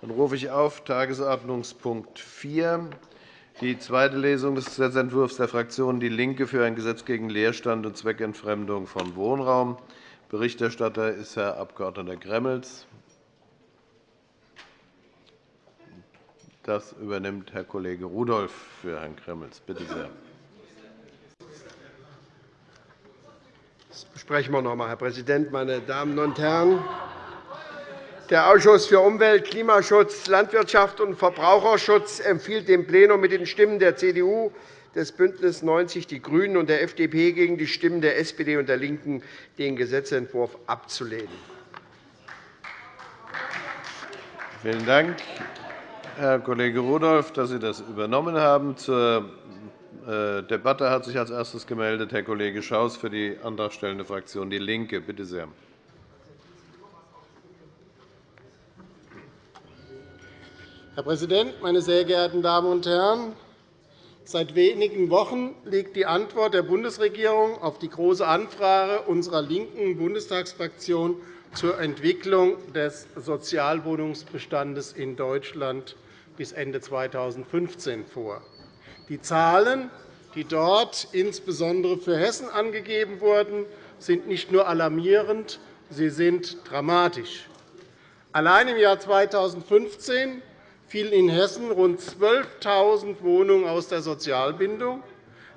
Dann rufe ich auf Tagesordnungspunkt 4, die zweite Lesung des Gesetzentwurfs der Fraktion DIE LINKE für ein Gesetz gegen Leerstand und Zweckentfremdung von Wohnraum. Berichterstatter ist Herr Abg. Gremmels. Das übernimmt Herr Kollege Rudolph für Herrn Gremmels. Bitte sehr. Das besprechen wir noch einmal, Herr Präsident, meine Damen und Herren! Der Ausschuss für Umwelt, Klimaschutz, Landwirtschaft und Verbraucherschutz empfiehlt dem Plenum mit den Stimmen der CDU, des BÜNDNIS 90 die GRÜNEN und der FDP gegen die Stimmen der SPD und der LINKEN den Gesetzentwurf abzulehnen. Vielen Dank, Herr Kollege Rudolph, dass Sie das übernommen haben. Zur äh, Debatte hat sich als erstes gemeldet Herr Kollege Schaus für die antragstellende Fraktion DIE LINKE. Bitte sehr. Herr Präsident, meine sehr geehrten Damen und Herren! Seit wenigen Wochen liegt die Antwort der Bundesregierung auf die Große Anfrage unserer linken Bundestagsfraktion zur Entwicklung des Sozialwohnungsbestandes in Deutschland bis Ende 2015 vor. Die Zahlen, die dort insbesondere für Hessen angegeben wurden, sind nicht nur alarmierend, sie sind dramatisch. Allein im Jahr 2015 fielen in Hessen rund 12.000 Wohnungen aus der Sozialbindung.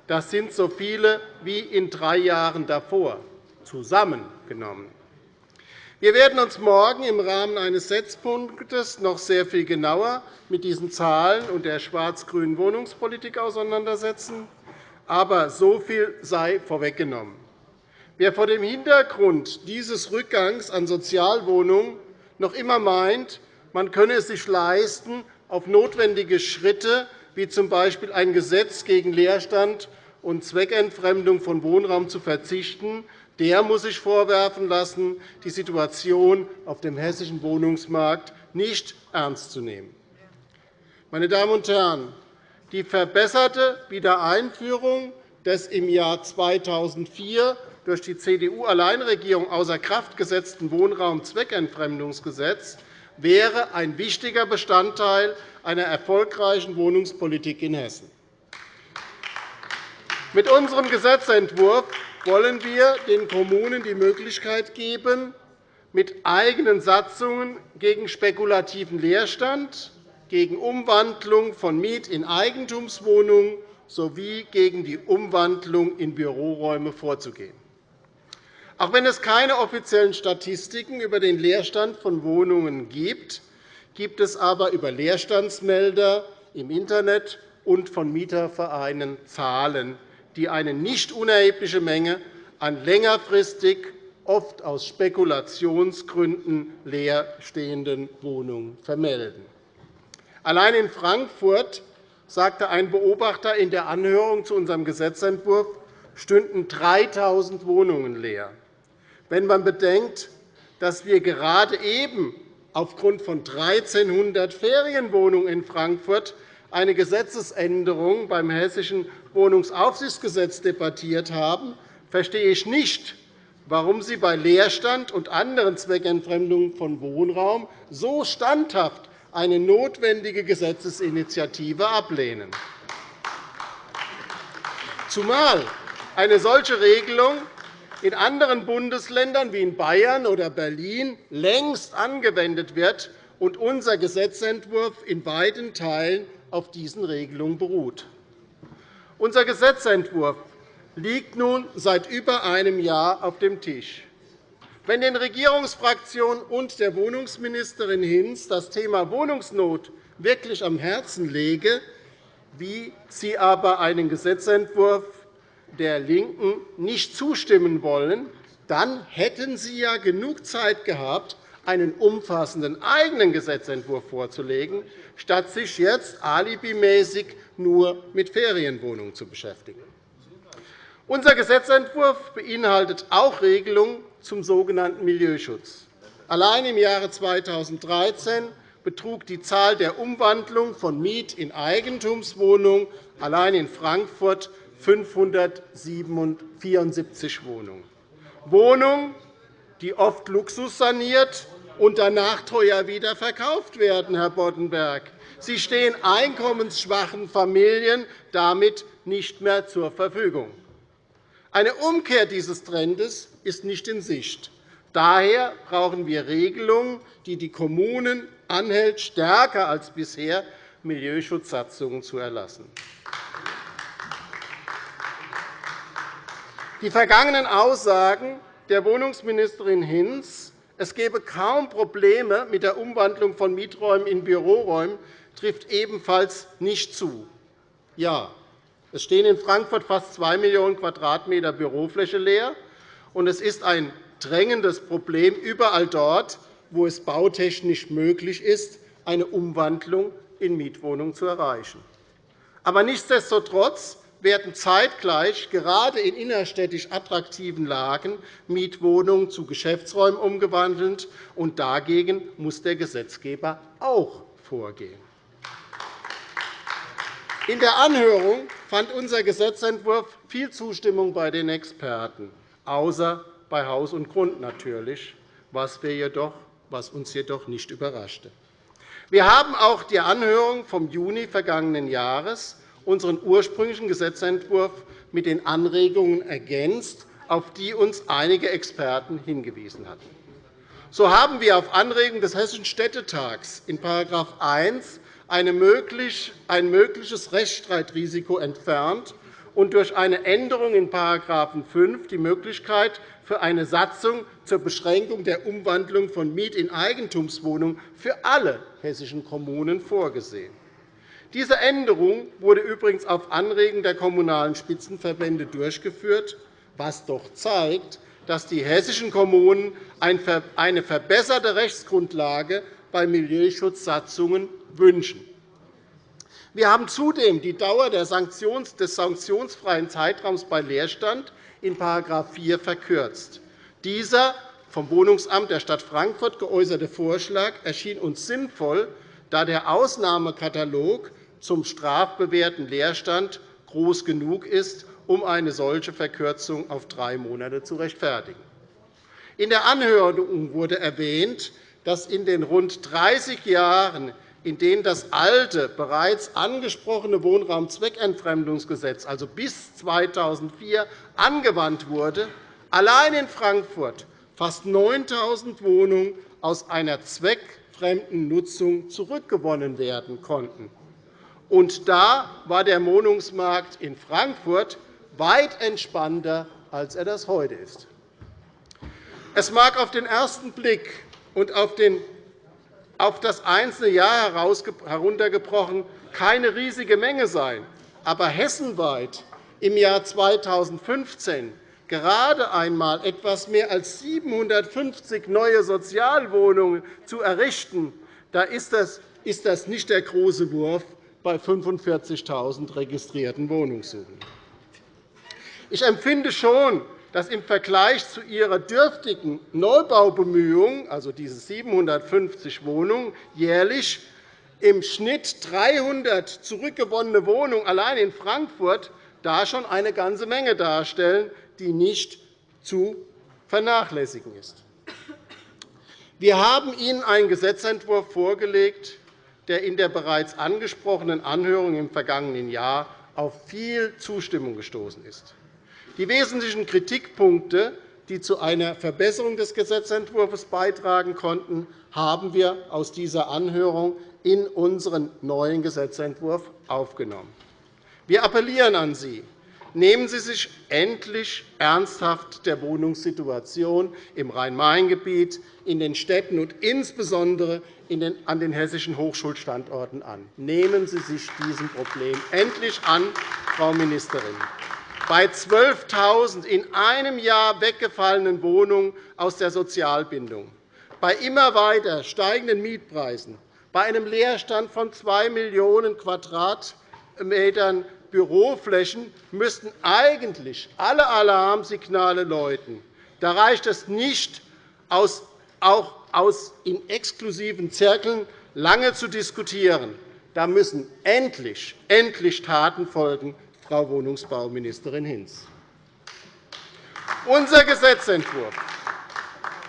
Das sind so viele wie in drei Jahren davor zusammengenommen. Wir werden uns morgen im Rahmen eines Setzpunktes noch sehr viel genauer mit diesen Zahlen und der schwarz-grünen Wohnungspolitik auseinandersetzen. Aber so viel sei vorweggenommen. Wer vor dem Hintergrund dieses Rückgangs an Sozialwohnungen noch immer meint, man könne es sich leisten, auf notwendige Schritte wie z. B. ein Gesetz gegen Leerstand und Zweckentfremdung von Wohnraum zu verzichten, der muss sich vorwerfen lassen, die Situation auf dem hessischen Wohnungsmarkt nicht ernst zu nehmen. Meine Damen und Herren, die verbesserte Wiedereinführung des im Jahr 2004 durch die CDU-Alleinregierung außer Kraft gesetzten Wohnraumzweckentfremdungsgesetzes wäre ein wichtiger Bestandteil einer erfolgreichen Wohnungspolitik in Hessen. Mit unserem Gesetzentwurf wollen wir den Kommunen die Möglichkeit geben, mit eigenen Satzungen gegen spekulativen Leerstand, gegen Umwandlung von Miet- in Eigentumswohnungen sowie gegen die Umwandlung in Büroräume vorzugehen. Auch wenn es keine offiziellen Statistiken über den Leerstand von Wohnungen gibt, gibt es aber über Leerstandsmelder im Internet und von Mietervereinen Zahlen, die eine nicht unerhebliche Menge an längerfristig, oft aus Spekulationsgründen leerstehenden Wohnungen vermelden. Allein in Frankfurt sagte ein Beobachter in der Anhörung zu unserem Gesetzentwurf, stünden 3.000 Wohnungen leer. Wenn man bedenkt, dass wir gerade eben aufgrund von 1.300 Ferienwohnungen in Frankfurt eine Gesetzesänderung beim Hessischen Wohnungsaufsichtsgesetz debattiert haben, verstehe ich nicht, warum Sie bei Leerstand und anderen Zweckentfremdungen von Wohnraum so standhaft eine notwendige Gesetzesinitiative ablehnen. Zumal eine solche Regelung in anderen Bundesländern wie in Bayern oder Berlin längst angewendet wird und unser Gesetzentwurf in beiden Teilen auf diesen Regelungen beruht. Unser Gesetzentwurf liegt nun seit über einem Jahr auf dem Tisch. Wenn den Regierungsfraktionen und der Wohnungsministerin Hinz das Thema Wohnungsnot wirklich am Herzen läge, wie sie aber einen Gesetzentwurf der LINKEN nicht zustimmen wollen, dann hätten Sie ja genug Zeit gehabt, einen umfassenden eigenen Gesetzentwurf vorzulegen, statt sich jetzt alibimäßig nur mit Ferienwohnungen zu beschäftigen. Unser Gesetzentwurf beinhaltet auch Regelungen zum sogenannten Milieuschutz. Allein im Jahre 2013 betrug die Zahl der Umwandlung von Miet- in Eigentumswohnungen allein in Frankfurt 574 Wohnungen. Wohnungen, die oft luxussaniert und danach teuer wieder verkauft werden, Herr Boddenberg. Sie stehen einkommensschwachen Familien damit nicht mehr zur Verfügung. Eine Umkehr dieses Trendes ist nicht in Sicht. Daher brauchen wir Regelungen, die die Kommunen anhält, stärker als bisher Milieuschutzsatzungen zu erlassen. Die vergangenen Aussagen der Wohnungsministerin Hinz, es gebe kaum Probleme mit der Umwandlung von Mieträumen in Büroräume, trifft ebenfalls nicht zu. Ja, es stehen in Frankfurt fast 2 Millionen Quadratmeter Bürofläche leer, und es ist ein drängendes Problem überall dort, wo es bautechnisch möglich ist, eine Umwandlung in Mietwohnungen zu erreichen. Aber nichtsdestotrotz werden zeitgleich gerade in innerstädtisch attraktiven Lagen Mietwohnungen zu Geschäftsräumen umgewandelt, und dagegen muss der Gesetzgeber auch vorgehen. In der Anhörung fand unser Gesetzentwurf viel Zustimmung bei den Experten, außer bei Haus und Grund natürlich, was, jedoch, was uns jedoch nicht überraschte. Wir haben auch die Anhörung vom Juni vergangenen Jahres unseren ursprünglichen Gesetzentwurf mit den Anregungen ergänzt, auf die uns einige Experten hingewiesen hatten. So haben wir auf Anregung des Hessischen Städtetags in § 1 ein mögliches Rechtsstreitrisiko entfernt und durch eine Änderung in § 5 die Möglichkeit für eine Satzung zur Beschränkung der Umwandlung von Miet- in Eigentumswohnungen für alle hessischen Kommunen vorgesehen. Diese Änderung wurde übrigens auf Anregen der Kommunalen Spitzenverbände durchgeführt, was doch zeigt, dass die hessischen Kommunen eine verbesserte Rechtsgrundlage bei Milieuschutzsatzungen wünschen. Wir haben zudem die Dauer des sanktionsfreien Zeitraums bei Leerstand in § 4 verkürzt. Dieser vom Wohnungsamt der Stadt Frankfurt geäußerte Vorschlag erschien uns sinnvoll, da der Ausnahmekatalog zum strafbewährten Leerstand groß genug ist, um eine solche Verkürzung auf drei Monate zu rechtfertigen. In der Anhörung wurde erwähnt, dass in den rund 30 Jahren, in denen das alte, bereits angesprochene Wohnraumzweckentfremdungsgesetz, also bis 2004, angewandt wurde, allein in Frankfurt fast 9.000 Wohnungen aus einer zweckfremden Nutzung zurückgewonnen werden konnten. Und da war der Wohnungsmarkt in Frankfurt weit entspannter, als er das heute ist. Es mag auf den ersten Blick und auf das einzelne Jahr heruntergebrochen keine riesige Menge sein. Aber hessenweit im Jahr 2015 gerade einmal etwas mehr als 750 neue Sozialwohnungen zu errichten, da ist das nicht der große Wurf bei 45.000 registrierten Wohnungssuchen. Ich empfinde schon, dass im Vergleich zu ihrer dürftigen Neubaubemühungen, also diese 750 Wohnungen, jährlich im Schnitt 300 zurückgewonnene Wohnungen allein in Frankfurt da schon eine ganze Menge darstellen, die nicht zu vernachlässigen ist. Wir haben Ihnen einen Gesetzentwurf vorgelegt, der in der bereits angesprochenen Anhörung im vergangenen Jahr auf viel Zustimmung gestoßen ist. Die wesentlichen Kritikpunkte, die zu einer Verbesserung des Gesetzentwurfs beitragen konnten, haben wir aus dieser Anhörung in unseren neuen Gesetzentwurf aufgenommen. Wir appellieren an Sie, nehmen Sie sich endlich ernsthaft der Wohnungssituation im Rhein-Main-Gebiet, in den Städten und insbesondere an den hessischen Hochschulstandorten an. Nehmen Sie sich diesem Problem endlich an, Frau Ministerin bei 12.000 in einem Jahr weggefallenen Wohnungen aus der Sozialbindung, bei immer weiter steigenden Mietpreisen, bei einem Leerstand von 2 Millionen Quadratmetern Büroflächen müssten eigentlich alle Alarmsignale läuten. Da reicht es nicht, auch aus in exklusiven Zirkeln lange zu diskutieren. Da müssen endlich, endlich Taten folgen, Frau Wohnungsbauministerin Hinz. Unser Gesetzentwurf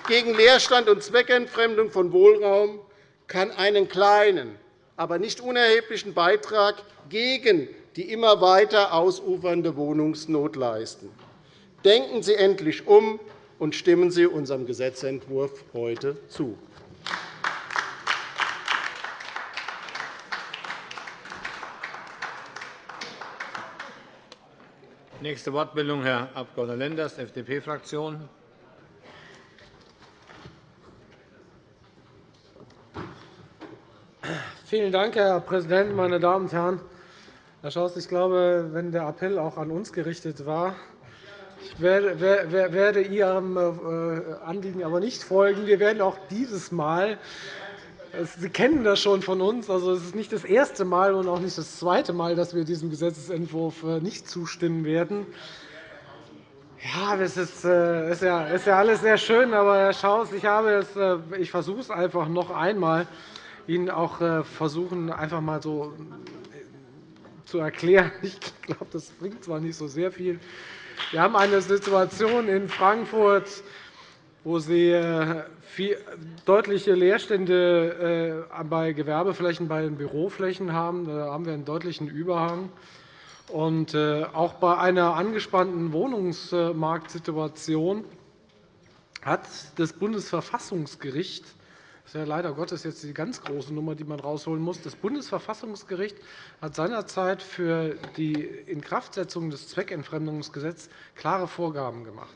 gegen Leerstand und Zweckentfremdung von Wohnraum kann einen kleinen, aber nicht unerheblichen Beitrag gegen die immer weiter ausufernde Wohnungsnot leisten. Denken Sie endlich um und stimmen Sie unserem Gesetzentwurf heute zu. Nächste Wortmeldung, Herr Abg. Lenders, FDP-Fraktion. Vielen Dank, Herr Präsident, meine Damen und Herren! Herr Schaus, ich glaube, wenn der Appell auch an uns gerichtet war, ich werde Ihrem äh, Anliegen aber nicht folgen. Wir werden auch dieses Mal Sie kennen das schon von uns. Also, es ist nicht das erste Mal und auch nicht das zweite Mal, dass wir diesem Gesetzentwurf äh, nicht zustimmen werden. Ja, das ist, äh, ist, ja, ist ja alles sehr schön, aber Herr Schaus, ich, habe es, ich versuche es einfach noch einmal, Ihnen auch versuchen, einfach mal so zu erklären. Ich glaube, das bringt zwar nicht so sehr viel. Wir haben eine Situation in Frankfurt, wo Sie äh, deutliche Leerstände äh, bei Gewerbeflächen, bei den Büroflächen haben. Da haben wir einen deutlichen Überhang. Und äh, auch bei einer angespannten Wohnungsmarktsituation hat das Bundesverfassungsgericht das ist ja leider Gottes jetzt die ganz große Nummer, die man rausholen muss. Das Bundesverfassungsgericht hat seinerzeit für die Inkraftsetzung des Zweckentfremdungsgesetzes klare Vorgaben gemacht.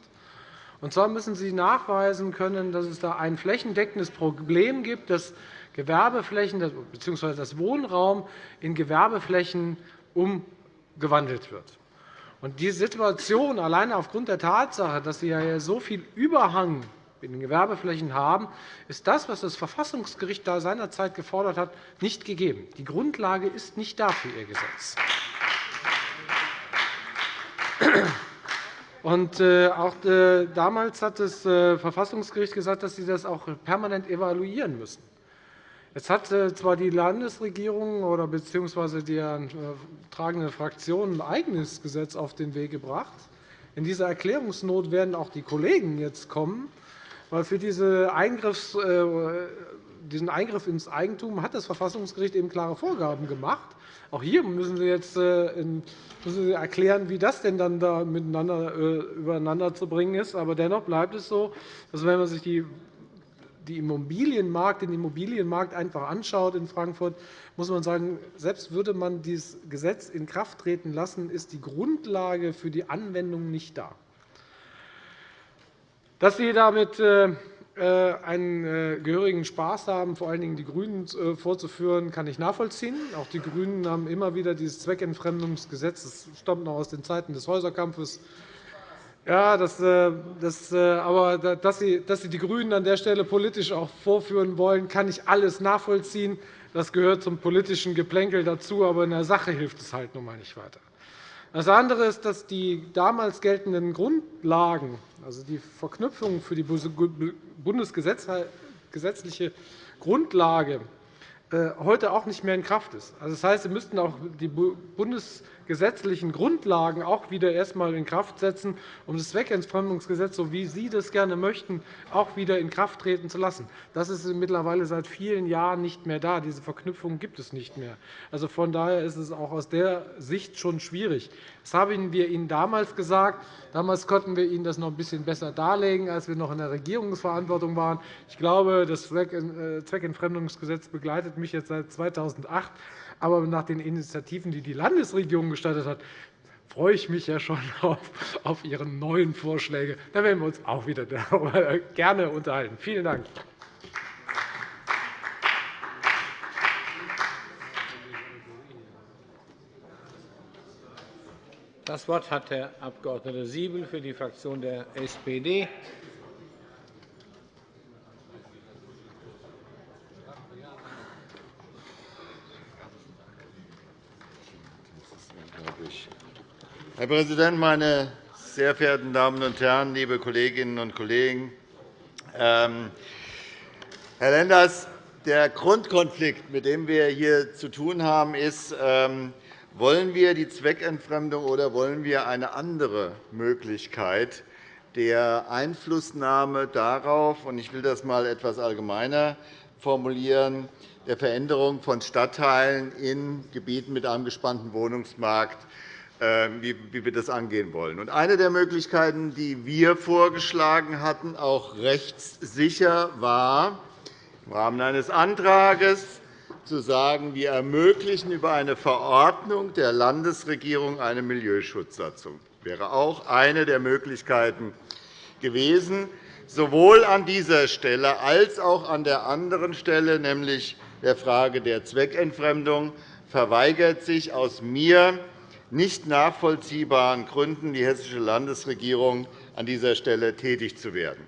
Und zwar müssen Sie nachweisen können, dass es da ein flächendeckendes Problem gibt, dass Gewerbeflächen bzw. das Wohnraum in Gewerbeflächen umgewandelt wird. Und die Situation alleine aufgrund der Tatsache, dass Sie ja so viel Überhang in den Gewerbeflächen haben, ist das, was das Verfassungsgericht da seinerzeit gefordert hat, nicht gegeben. Die Grundlage ist nicht da für Ihr Gesetz. Und äh, auch äh, damals hat das äh, Verfassungsgericht gesagt, dass Sie das auch permanent evaluieren müssen. Jetzt hat zwar die Landesregierung oder bzw. die tragende Fraktion ein eigenes Gesetz auf den Weg gebracht. In dieser Erklärungsnot werden auch die Kollegen jetzt kommen, weil für diese Eingriffs, diesen Eingriff ins Eigentum hat das Verfassungsgericht eben klare Vorgaben gemacht. Auch hier müssen Sie jetzt müssen Sie erklären, wie das denn dann da miteinander übereinander zu bringen ist. Aber dennoch bleibt es so, dass wenn man sich die die Immobilienmarkt, den Immobilienmarkt einfach anschaut in Frankfurt, muss man sagen, selbst würde man dieses Gesetz in Kraft treten lassen, ist die Grundlage für die Anwendung nicht da. Dass Sie damit äh, einen äh, gehörigen Spaß haben, vor allen Dingen die GRÜNEN äh, vorzuführen, kann ich nachvollziehen. Auch die GRÜNEN haben immer wieder dieses Zweckentfremdungsgesetz. Das stammt noch aus den Zeiten des Häuserkampfes. Ja, das, das, aber dass Sie, dass Sie die GRÜNEN an der Stelle politisch auch vorführen wollen, kann ich alles nachvollziehen. Das gehört zum politischen Geplänkel dazu, aber in der Sache hilft es halt nun einmal nicht weiter. Das andere ist, dass die damals geltenden Grundlagen, also die Verknüpfung für die bundesgesetzliche Grundlage, äh, heute auch nicht mehr in Kraft ist. Also, das heißt, Sie müssten auch die bundesgesetzlichen Grundlagen auch wieder erst einmal in Kraft setzen, um das Zweckentfremdungsgesetz, so wie Sie das gerne möchten, auch wieder in Kraft treten zu lassen. Das ist mittlerweile seit vielen Jahren nicht mehr da. Diese Verknüpfung gibt es nicht mehr. Also, von daher ist es auch aus der Sicht schon schwierig. Das haben wir Ihnen damals gesagt. Damals konnten wir Ihnen das noch ein bisschen besser darlegen, als wir noch in der Regierungsverantwortung waren. Ich glaube, das äh, Zweckentfremdungsgesetz begleitet mich jetzt seit 2008. Aber nach den Initiativen, die die Landesregierung gestartet hat, freue ich mich ja schon auf Ihre neuen Vorschläge. Da werden wir uns auch wieder gerne unterhalten. Vielen Dank. Das Wort hat Herr Abg. Siebel für die Fraktion der SPD. Herr Präsident, meine sehr verehrten Damen und Herren, liebe Kolleginnen und Kollegen! Ähm, Herr Lenders, der Grundkonflikt, mit dem wir hier zu tun haben, ist, ähm, wollen wir die Zweckentfremdung oder wollen wir eine andere Möglichkeit, der Einflussnahme darauf, und ich will das einmal etwas allgemeiner formulieren, der Veränderung von Stadtteilen in Gebieten mit einem gespannten Wohnungsmarkt, wie wir das angehen wollen. Eine der Möglichkeiten, die wir vorgeschlagen hatten, auch rechtssicher, war, im Rahmen eines Antrags zu sagen, wir ermöglichen über eine Verordnung der Landesregierung eine Milieuschutzsatzung. Das wäre auch eine der Möglichkeiten gewesen, sowohl an dieser Stelle als auch an der anderen Stelle, nämlich der Frage der Zweckentfremdung, verweigert sich aus mir nicht nachvollziehbaren Gründen die Hessische Landesregierung an dieser Stelle tätig zu werden.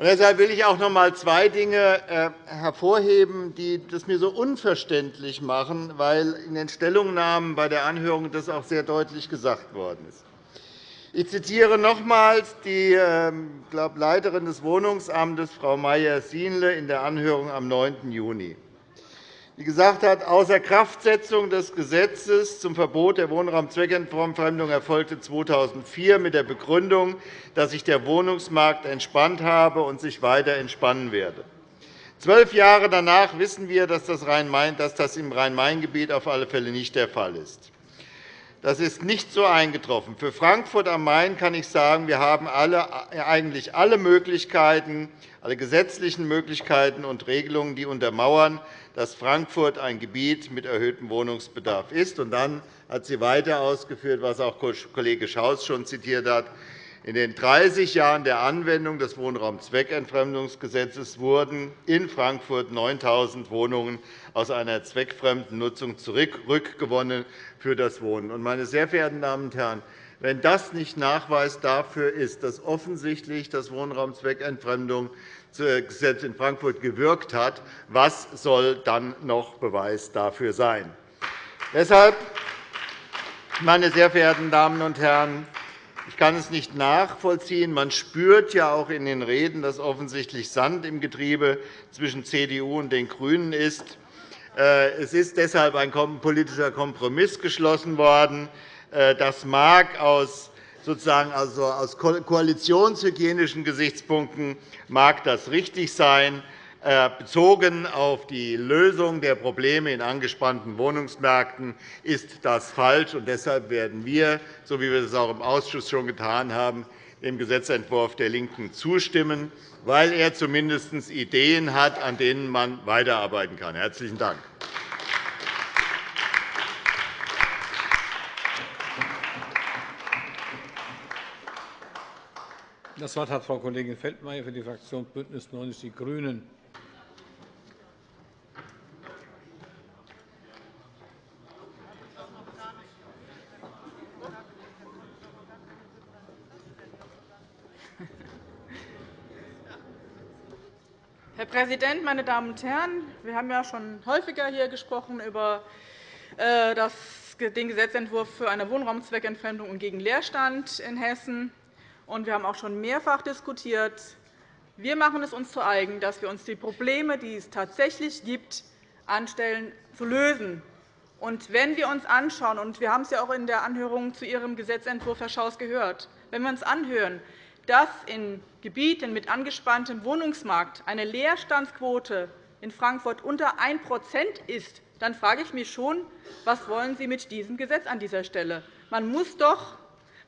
Deshalb will ich auch noch einmal zwei Dinge äh, hervorheben, die das mir so unverständlich machen, weil in den Stellungnahmen bei der Anhörung das auch sehr deutlich gesagt worden ist. Ich zitiere nochmals die ähm, glaub, Leiterin des Wohnungsamtes, Frau Meyer-Sienle, in der Anhörung am 9. Juni die gesagt hat, außer Kraftsetzung des Gesetzes zum Verbot der Wohnraumzweckentfremdung erfolgte 2004 mit der Begründung, dass sich der Wohnungsmarkt entspannt habe und sich weiter entspannen werde. Zwölf Jahre danach wissen wir, dass das im Rhein-Main-Gebiet auf alle Fälle nicht der Fall ist. Das ist nicht so eingetroffen. Für Frankfurt am Main kann ich sagen, wir haben alle, eigentlich alle Möglichkeiten, alle gesetzlichen Möglichkeiten und Regelungen, die untermauern, dass Frankfurt ein Gebiet mit erhöhtem Wohnungsbedarf ist. Und dann hat sie weiter ausgeführt, was auch Kollege Schaus schon zitiert hat. In den 30 Jahren der Anwendung des Wohnraumzweckentfremdungsgesetzes wurden in Frankfurt 9.000 Wohnungen aus einer zweckfremden Nutzung zurückgewonnen für das Wohnen. Meine sehr verehrten Damen und Herren, wenn das nicht Nachweis dafür ist, dass offensichtlich das Wohnraumzweckentfremdung Gesetz in Frankfurt gewirkt hat, was soll dann noch Beweis dafür sein? Deshalb, meine sehr verehrten Damen und Herren, ich kann es nicht nachvollziehen. Man spürt ja auch in den Reden, dass offensichtlich Sand im Getriebe zwischen CDU und den GRÜNEN ist. Äh, es ist deshalb ein politischer Kompromiss geschlossen worden. Äh, das mag aus sozusagen also aus koalitionshygienischen Gesichtspunkten mag das richtig sein. Äh, bezogen auf die Lösung der Probleme in angespannten Wohnungsmärkten ist das falsch. Deshalb werden wir, so wie wir es auch im Ausschuss schon getan haben, dem Gesetzentwurf der LINKEN zustimmen, weil er zumindest Ideen hat, an denen man weiterarbeiten kann. – Herzlichen Dank. Das Wort hat Frau Kollegin Feldmayer für die Fraktion BÜNDNIS 90 die GRÜNEN. Präsident, meine Damen und Herren! Wir haben ja schon häufiger hier gesprochen über äh, den Gesetzentwurf für eine Wohnraumzweckentfremdung und gegen Leerstand in Hessen. Und wir haben auch schon mehrfach diskutiert. Wir machen es uns zu eigen, dass wir uns die Probleme, die es tatsächlich gibt, anstellen, zu lösen. Und wenn wir uns anschauen, und wir haben es ja auch in der Anhörung zu Ihrem Gesetzentwurf, Herr Schaus, gehört, wenn wir uns anhören, dass in Gebieten mit angespanntem Wohnungsmarkt eine Leerstandsquote in Frankfurt unter 1% ist, dann frage ich mich schon, was wollen Sie mit diesem Gesetz an dieser Stelle? Man muss doch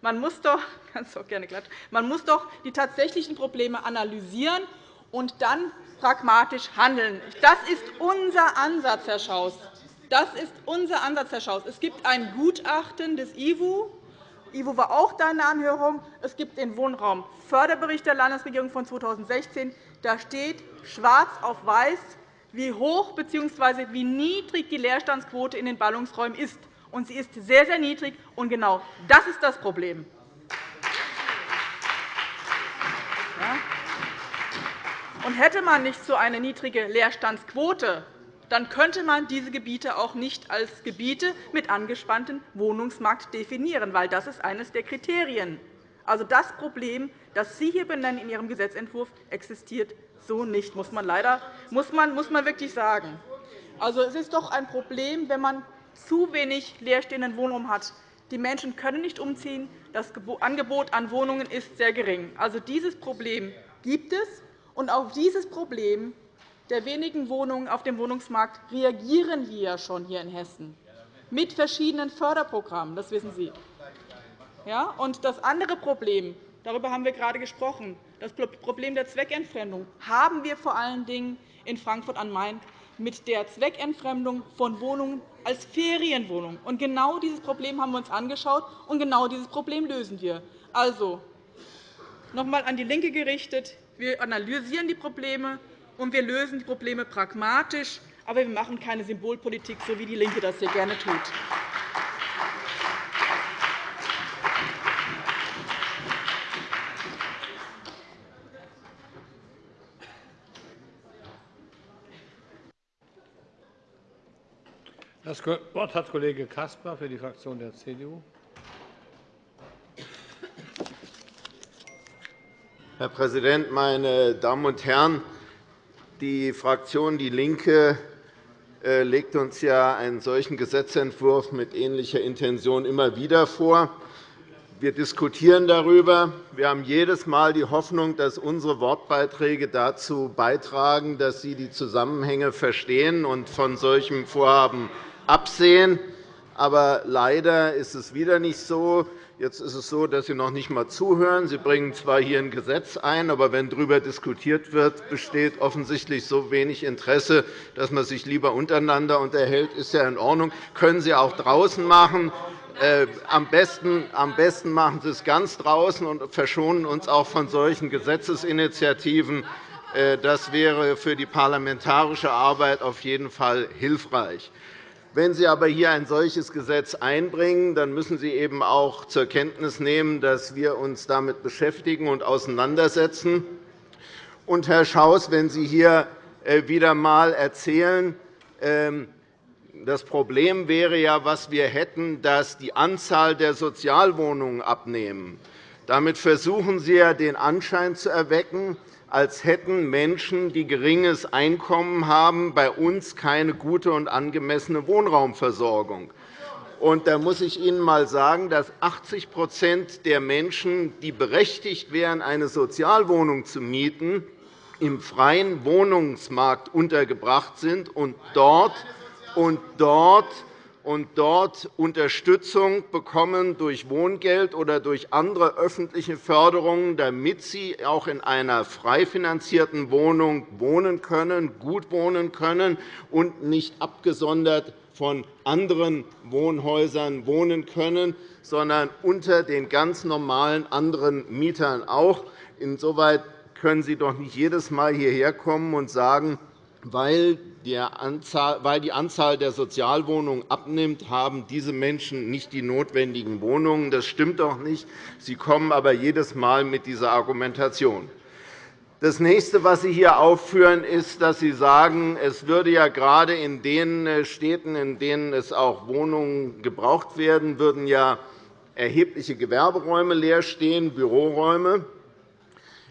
man muss doch, auch gerne man muss doch die tatsächlichen Probleme analysieren und dann pragmatisch handeln. Das ist unser Ansatz, Herr Schaus. Das ist unser Ansatz, Herr Schaus. Es gibt ein Gutachten des IWU. IWU war auch da in der Anhörung. Es gibt den Wohnraumförderbericht der Landesregierung von 2016. Da steht schwarz auf weiß, wie hoch bzw. wie niedrig die Leerstandsquote in den Ballungsräumen ist und sie ist sehr, sehr niedrig. Und genau das ist das Problem. Und hätte man nicht so eine niedrige Leerstandsquote, dann könnte man diese Gebiete auch nicht als Gebiete mit angespanntem Wohnungsmarkt definieren, weil das ist eines der Kriterien. Also das Problem, das Sie hier benennen in Ihrem Gesetzentwurf, existiert so nicht, muss man leider muss man, muss man wirklich sagen. Also, es ist doch ein Problem, wenn man zu wenig leerstehenden Wohnraum hat, Die Menschen können nicht umziehen. Das Angebot an Wohnungen ist sehr gering. Also, dieses Problem gibt es. Und auf dieses Problem der wenigen Wohnungen auf dem Wohnungsmarkt reagieren wir ja schon hier in Hessen mit verschiedenen Förderprogrammen. Das wissen Sie. Ja, und das andere Problem, darüber haben wir gerade gesprochen, das Problem der Zweckentfremdung, haben wir vor allen Dingen in Frankfurt am Main mit der Zweckentfremdung von Wohnungen als Ferienwohnungen. Und genau dieses Problem haben wir uns angeschaut, und genau dieses Problem lösen wir. Also, noch einmal an die LINKE gerichtet. Wir analysieren die Probleme, und wir lösen die Probleme pragmatisch. Aber wir machen keine Symbolpolitik, so wie DIE LINKE das hier gerne tut. Das Wort hat Kollege Caspar für die Fraktion der CDU. Herr Präsident, meine Damen und Herren! Die Fraktion DIE LINKE äh, legt uns ja einen solchen Gesetzentwurf mit ähnlicher Intention immer wieder vor. Wir diskutieren darüber. Wir haben jedes Mal die Hoffnung, dass unsere Wortbeiträge dazu beitragen, dass Sie die Zusammenhänge verstehen und von solchem Vorhaben absehen. Aber leider ist es wieder nicht so. Jetzt ist es so, dass Sie noch nicht einmal zuhören. Sie bringen zwar hier ein Gesetz ein, aber wenn darüber diskutiert wird, besteht offensichtlich so wenig Interesse, dass man sich lieber untereinander unterhält. Das ist ja in Ordnung. Das können Sie auch draußen machen. Äh, am besten, am besten machen Sie es ganz draußen und verschonen uns auch von solchen Gesetzesinitiativen. Äh, das wäre für die parlamentarische Arbeit auf jeden Fall hilfreich. Wenn Sie aber hier ein solches Gesetz einbringen, dann müssen Sie eben auch zur Kenntnis nehmen, dass wir uns damit beschäftigen und auseinandersetzen. Und, Herr Schaus, wenn Sie hier äh, wieder einmal erzählen, ähm, das Problem wäre ja, was wir hätten, dass die Anzahl der Sozialwohnungen abnehmen. Damit versuchen Sie ja, den Anschein zu erwecken, als hätten Menschen, die geringes Einkommen haben, bei uns keine gute und angemessene Wohnraumversorgung. Und da muss ich Ihnen einmal sagen, dass 80% der Menschen, die berechtigt wären, eine Sozialwohnung zu mieten, im freien Wohnungsmarkt untergebracht sind und dort, und dort und dort Unterstützung bekommen durch Wohngeld oder durch andere öffentliche Förderungen, damit sie auch in einer frei finanzierten Wohnung wohnen können, gut wohnen können und nicht abgesondert von anderen Wohnhäusern wohnen können, sondern unter den ganz normalen anderen Mietern auch. Insoweit können Sie doch nicht jedes Mal hierher kommen und sagen, weil die Anzahl der Sozialwohnungen abnimmt, haben diese Menschen nicht die notwendigen Wohnungen. Das stimmt doch nicht. Sie kommen aber jedes Mal mit dieser Argumentation. Das nächste, was Sie hier aufführen, ist, dass Sie sagen, es würde ja gerade in den äh, Städten, in denen es auch Wohnungen gebraucht werden, würden ja erhebliche Gewerberäume leer stehen, Büroräume.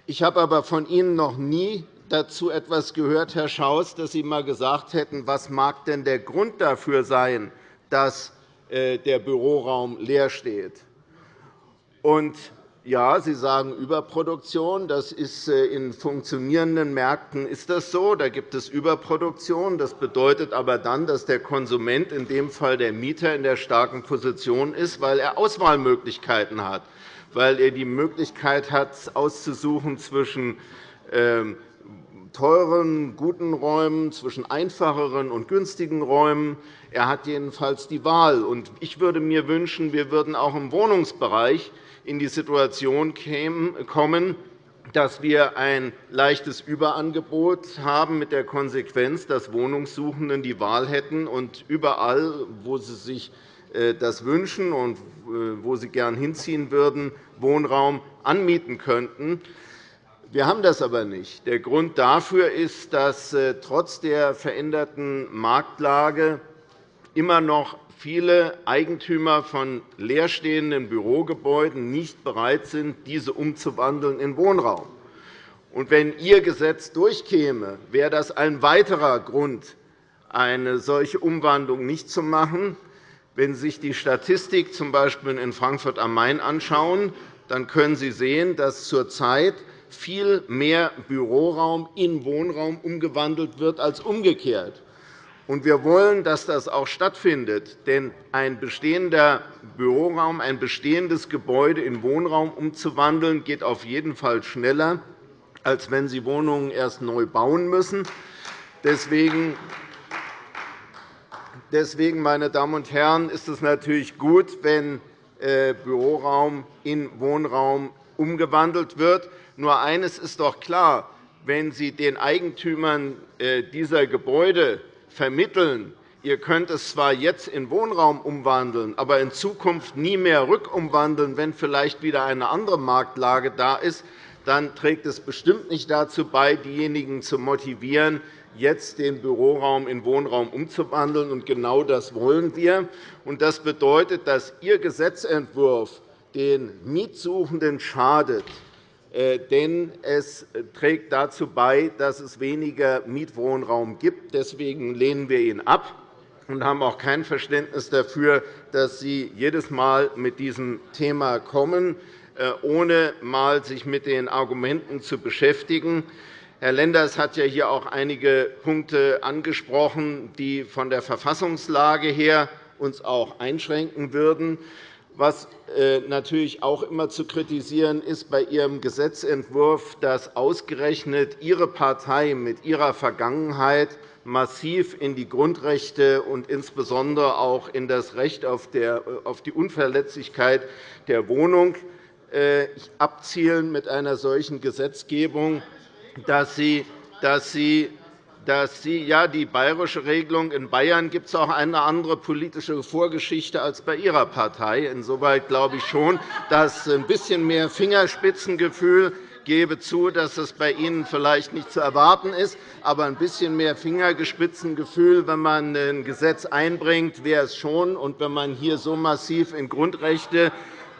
Ich habe aber von Ihnen noch nie dazu etwas gehört, Herr Schaus, dass Sie einmal gesagt hätten, was mag denn der Grund dafür sein, dass äh, der Büroraum leer steht. Und ja, Sie sagen Überproduktion. Das ist äh, in funktionierenden Märkten ist das so. Da gibt es Überproduktion. Das bedeutet aber dann, dass der Konsument, in dem Fall der Mieter, in der starken Position ist, weil er Auswahlmöglichkeiten hat, weil er die Möglichkeit hat, auszusuchen zwischen ähm, teuren, guten Räumen, zwischen einfacheren und günstigen Räumen. Er hat jedenfalls die Wahl. Ich würde mir wünschen, wir würden auch im Wohnungsbereich in die Situation kommen, dass wir ein leichtes Überangebot haben, mit der Konsequenz, dass Wohnungssuchenden die Wahl hätten und überall, wo sie sich äh, das wünschen und äh, wo sie gern hinziehen würden, Wohnraum anmieten könnten. Wir haben das aber nicht. Der Grund dafür ist, dass äh, trotz der veränderten Marktlage immer noch viele Eigentümer von leerstehenden Bürogebäuden nicht bereit sind, diese umzuwandeln in Wohnraum. Und wenn Ihr Gesetz durchkäme, wäre das ein weiterer Grund, eine solche Umwandlung nicht zu machen. Wenn Sie sich die Statistik z. B. in Frankfurt am Main anschauen, dann können Sie sehen, dass zurzeit viel mehr Büroraum in Wohnraum umgewandelt wird als umgekehrt. Wir wollen, dass das auch stattfindet. Denn ein bestehender Büroraum, ein bestehendes Gebäude in Wohnraum umzuwandeln, geht auf jeden Fall schneller, als wenn Sie Wohnungen erst neu bauen müssen. Deswegen meine Damen und Herren, ist es natürlich gut, wenn äh, Büroraum in Wohnraum umgewandelt wird. Nur eines ist doch klar. Wenn Sie den Eigentümern äh, dieser Gebäude vermitteln, ihr könnt es zwar jetzt in Wohnraum umwandeln, aber in Zukunft nie mehr rückumwandeln, wenn vielleicht wieder eine andere Marktlage da ist, dann trägt es bestimmt nicht dazu bei, diejenigen zu motivieren, jetzt den Büroraum in Wohnraum umzuwandeln. Und genau das wollen wir. Das bedeutet, dass Ihr Gesetzentwurf den Mietsuchenden schadet. Äh, denn es trägt dazu bei, dass es weniger Mietwohnraum gibt. Deswegen lehnen wir ihn ab und haben auch kein Verständnis dafür, dass Sie jedes Mal mit diesem Thema kommen, äh, ohne sich mit den Argumenten zu beschäftigen. Herr Lenders hat ja hier auch einige Punkte angesprochen, die von der Verfassungslage her uns auch einschränken würden. Was äh, natürlich auch immer zu kritisieren ist bei Ihrem Gesetzentwurf, dass ausgerechnet Ihre Partei mit ihrer Vergangenheit massiv in die Grundrechte und insbesondere auch in das Recht auf die Unverletzlichkeit der Wohnung äh, abzielen mit einer solchen Gesetzgebung dass Sie, dass Sie ja, die bayerische Regelung in Bayern gibt es auch eine andere politische Vorgeschichte als bei Ihrer Partei. Insoweit glaube ich schon, dass ein bisschen mehr Fingerspitzengefühl gebe zu, dass es bei Ihnen vielleicht nicht zu erwarten ist, aber ein bisschen mehr Fingerspitzengefühl, wenn man ein Gesetz einbringt, wäre es schon. Und wenn man hier so massiv in Grundrechte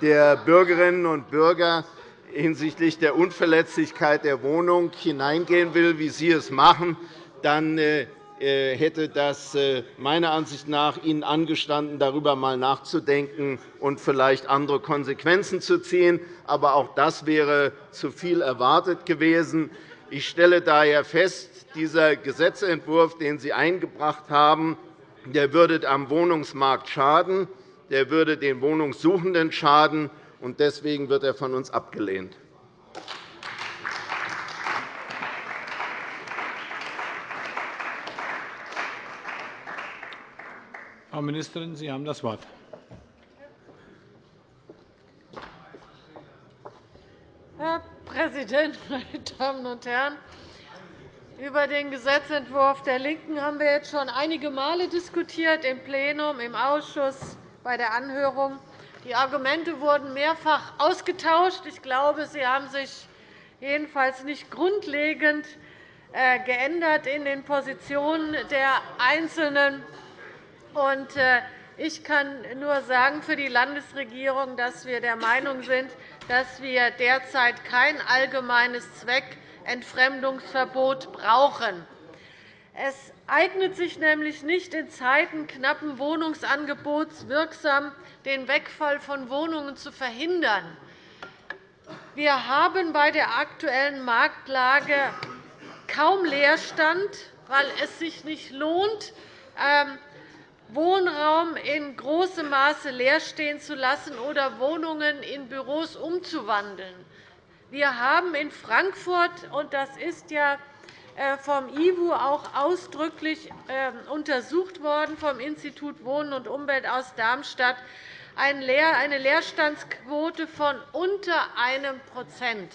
der Bürgerinnen und Bürger hinsichtlich der Unverletzlichkeit der Wohnung hineingehen will, wie Sie es machen, dann äh, äh, hätte das äh, meiner Ansicht nach Ihnen angestanden, darüber einmal nachzudenken und vielleicht andere Konsequenzen zu ziehen. Aber auch das wäre zu viel erwartet gewesen. Ich stelle daher fest, dieser Gesetzentwurf, den Sie eingebracht haben, der würde am Wohnungsmarkt schaden, der würde den Wohnungssuchenden schaden, und deswegen wird er von uns abgelehnt. Frau Ministerin, Sie haben das Wort. Herr Präsident, meine Damen und Herren! Über den Gesetzentwurf der LINKEN haben wir jetzt schon einige Male diskutiert, im Plenum, im Ausschuss, bei der Anhörung. Die Argumente wurden mehrfach ausgetauscht. Ich glaube, sie haben sich jedenfalls nicht grundlegend äh, geändert in den Positionen der Einzelnen. Äh, ich kann nur sagen für die Landesregierung, dass wir der Meinung sind, dass wir derzeit kein allgemeines Zweckentfremdungsverbot brauchen. Es eignet sich nämlich nicht, in Zeiten knappen Wohnungsangebots wirksam den Wegfall von Wohnungen zu verhindern. Wir haben bei der aktuellen Marktlage kaum Leerstand, weil es sich nicht lohnt, ähm, Wohnraum in großem Maße leer stehen zu lassen oder Wohnungen in Büros umzuwandeln. Wir haben in Frankfurt, und das ist ja äh, vom IWU auch ausdrücklich ähm, untersucht worden, vom Institut Wohnen und Umwelt aus Darmstadt, eine Leerstandsquote von unter einem Prozent.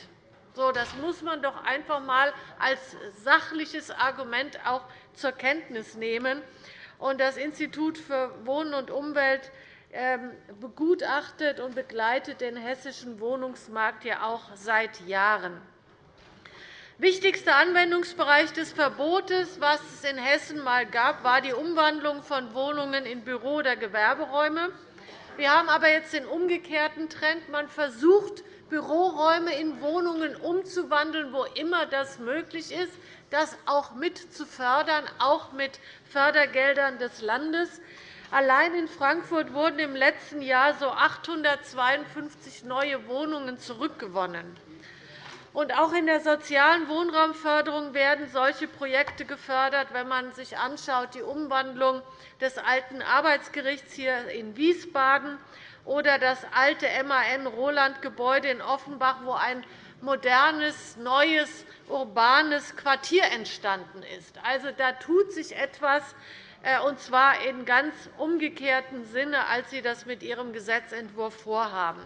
Das muss man doch einfach einmal als sachliches Argument auch zur Kenntnis nehmen. Das Institut für Wohnen und Umwelt ähm, begutachtet und begleitet den hessischen Wohnungsmarkt ja auch seit Jahren. Wichtigster Anwendungsbereich des Verbotes, was es in Hessen einmal gab, war die Umwandlung von Wohnungen in Büro- oder Gewerberäume. Wir haben aber jetzt den umgekehrten Trend. Man versucht, Büroräume in Wohnungen umzuwandeln, wo immer das möglich ist, das auch mit zu fördern, auch mit Fördergeldern des Landes. Allein in Frankfurt wurden im letzten Jahr so 852 neue Wohnungen zurückgewonnen. Auch in der sozialen Wohnraumförderung werden solche Projekte gefördert. Wenn man sich anschaut, die Umwandlung des alten Arbeitsgerichts hier in Wiesbaden oder das alte MAN-Roland-Gebäude in Offenbach, wo ein modernes, neues, urbanes Quartier entstanden ist. Also, da tut sich etwas, äh, und zwar in ganz umgekehrtem Sinne, als Sie das mit Ihrem Gesetzentwurf vorhaben.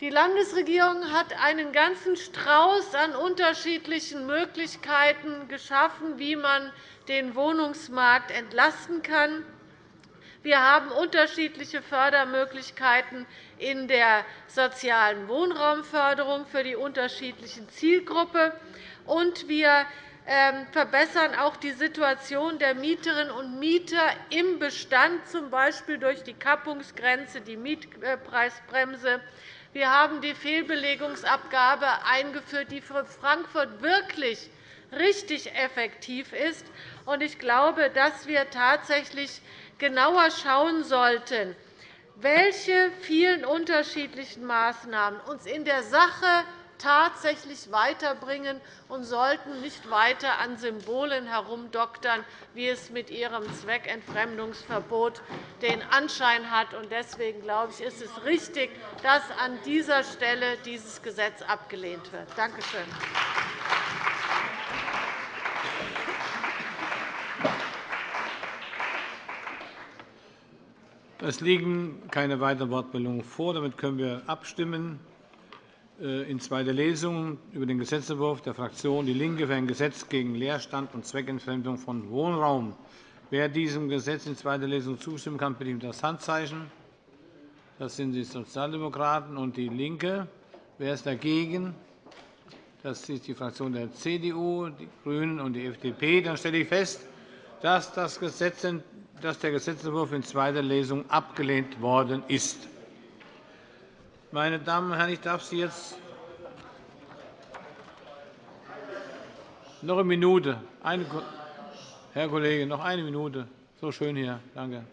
Die Landesregierung hat einen ganzen Strauß an unterschiedlichen Möglichkeiten geschaffen, wie man den Wohnungsmarkt entlasten kann. Wir haben unterschiedliche Fördermöglichkeiten in der sozialen Wohnraumförderung für die unterschiedlichen Zielgruppen, und wir ähm, verbessern auch die Situation der Mieterinnen und Mieter im Bestand, z. B. durch die Kappungsgrenze, die Mietpreisbremse, wir haben die Fehlbelegungsabgabe eingeführt, die für Frankfurt wirklich richtig effektiv ist. Ich glaube, dass wir tatsächlich genauer schauen sollten, welche vielen unterschiedlichen Maßnahmen uns in der Sache tatsächlich weiterbringen und sollten nicht weiter an Symbolen herumdoktern, wie es mit Ihrem Zweckentfremdungsverbot den Anschein hat. Deswegen glaube ich, ist es richtig, dass an dieser Stelle dieses Gesetz abgelehnt wird. Danke schön. Es liegen keine weiteren Wortmeldungen vor. Damit können wir abstimmen. Äh, in zweiter Lesung über den Gesetzentwurf der Fraktion DIE LINKE für ein Gesetz gegen Leerstand und Zweckentfremdung von Wohnraum. Wer diesem Gesetz in zweiter Lesung zustimmen kann, bitte ich um das Handzeichen. Das sind die Sozialdemokraten und DIE LINKE. Wer ist dagegen? Das ist die Fraktion der CDU, die GRÜNEN und die FDP. Dann stelle ich fest, dass der Gesetzentwurf in zweiter Lesung abgelehnt worden ist. Meine Damen und Herren, ich darf Sie jetzt noch eine Minute. Eine, Herr Kollege, noch eine Minute. So schön hier. Danke.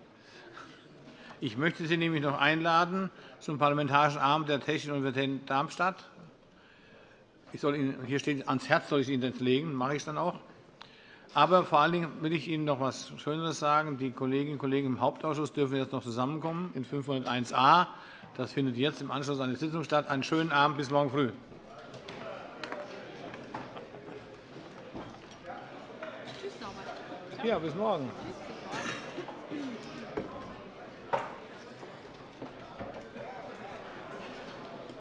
Ich möchte Sie nämlich noch einladen zum Parlamentarischen Abend der Technischen Universität Darmstadt. Ich soll Ihnen, hier steht, ans Herz soll ich Ihnen das legen. Das mache ich dann auch. Aber vor allen Dingen will ich Ihnen noch etwas Schöneres sagen. Die Kolleginnen und Kollegen im Hauptausschuss dürfen jetzt noch zusammenkommen in 501a. Das findet jetzt im Anschluss an die Sitzung statt. Einen schönen Abend bis morgen früh. Ja, bis morgen.